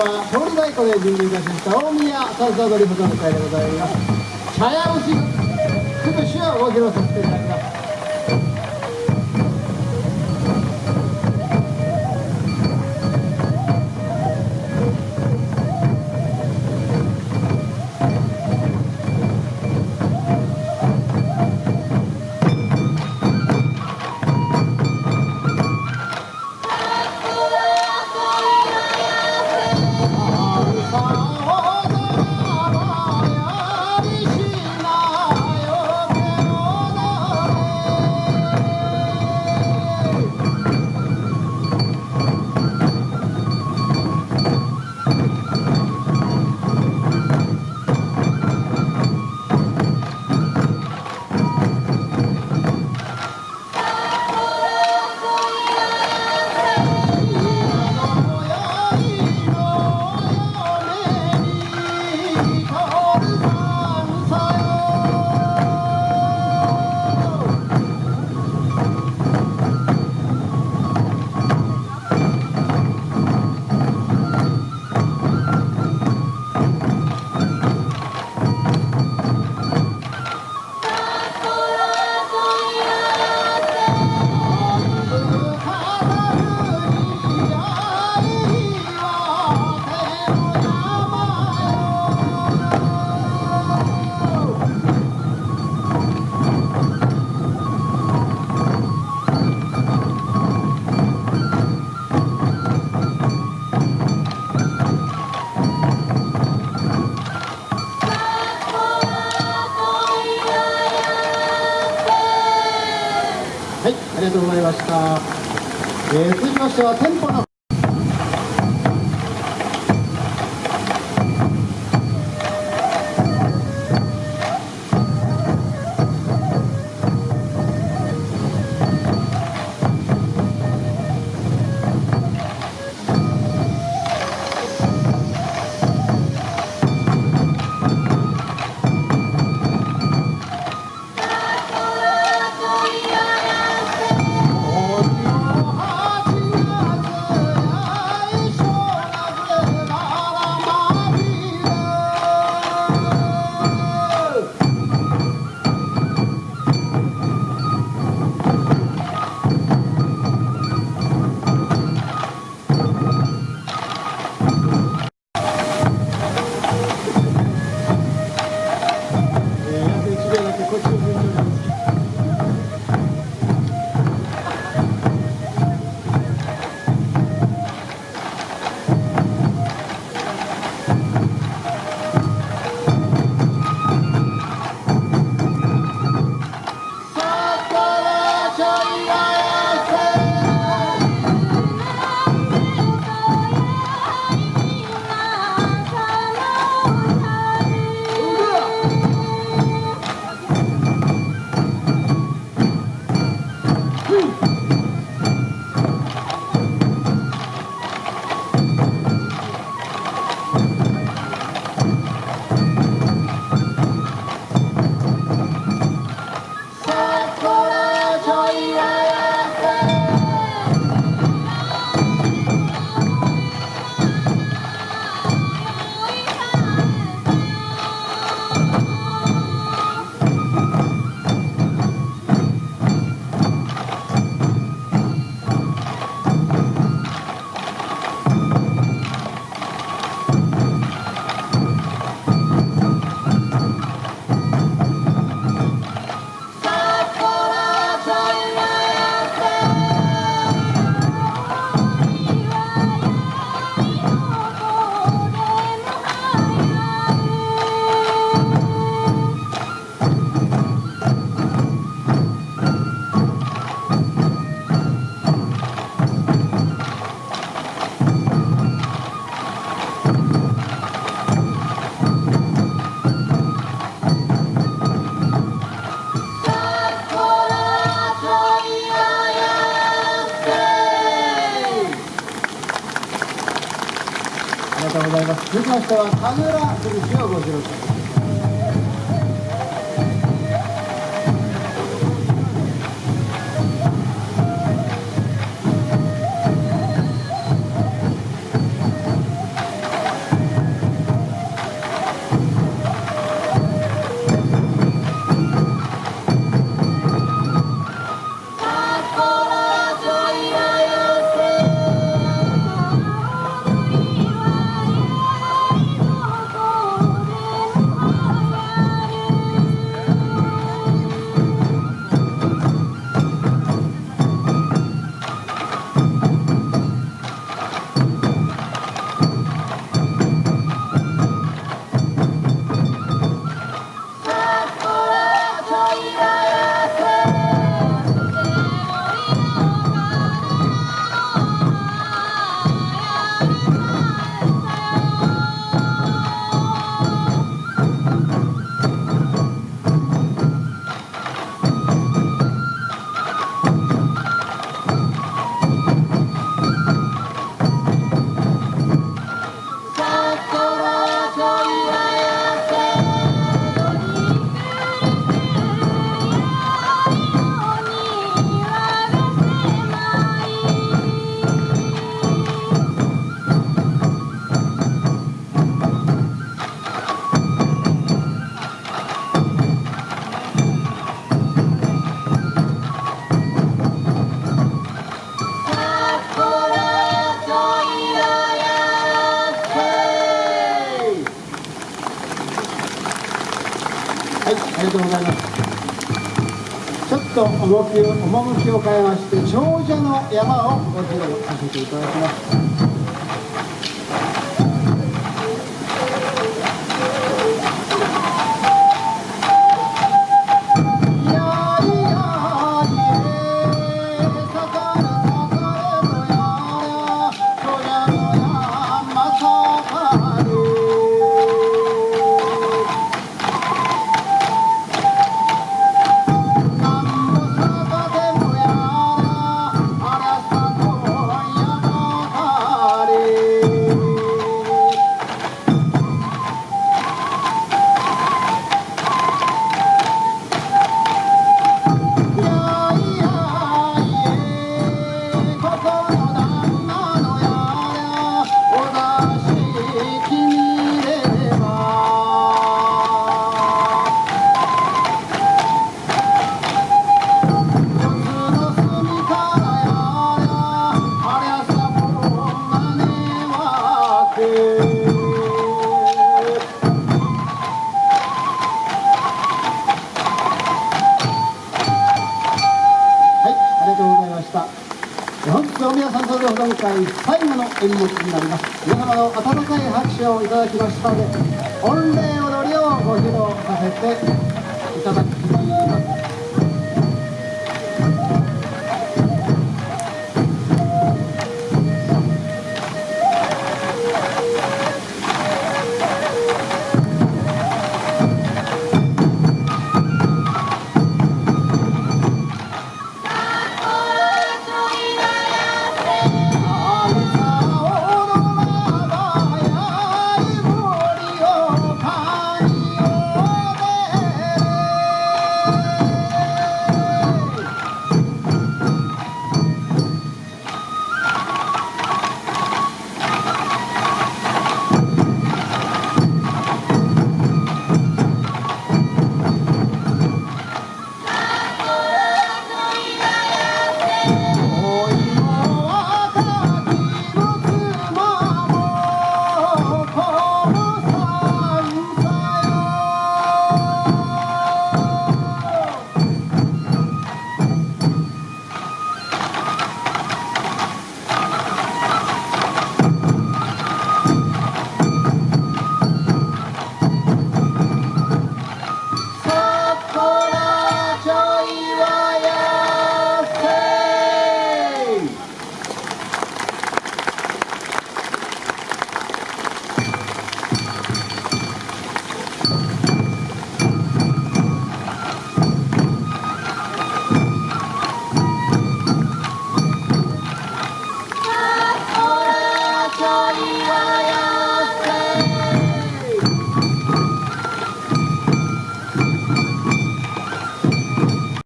は通り太鼓で準備いたしました大宮三叉踊り保存会でございます。茶屋節くぶしをお披露させていただきます。ました、えー、続きましては店舗の続きましては神楽崩しをご披露しますはいありがとうございます。ちょっと動き趣を変えまして長者の山をご披露させていただきます。演目になります。皆様の温かい拍手をいただきましたので、御礼踊りをご披露させて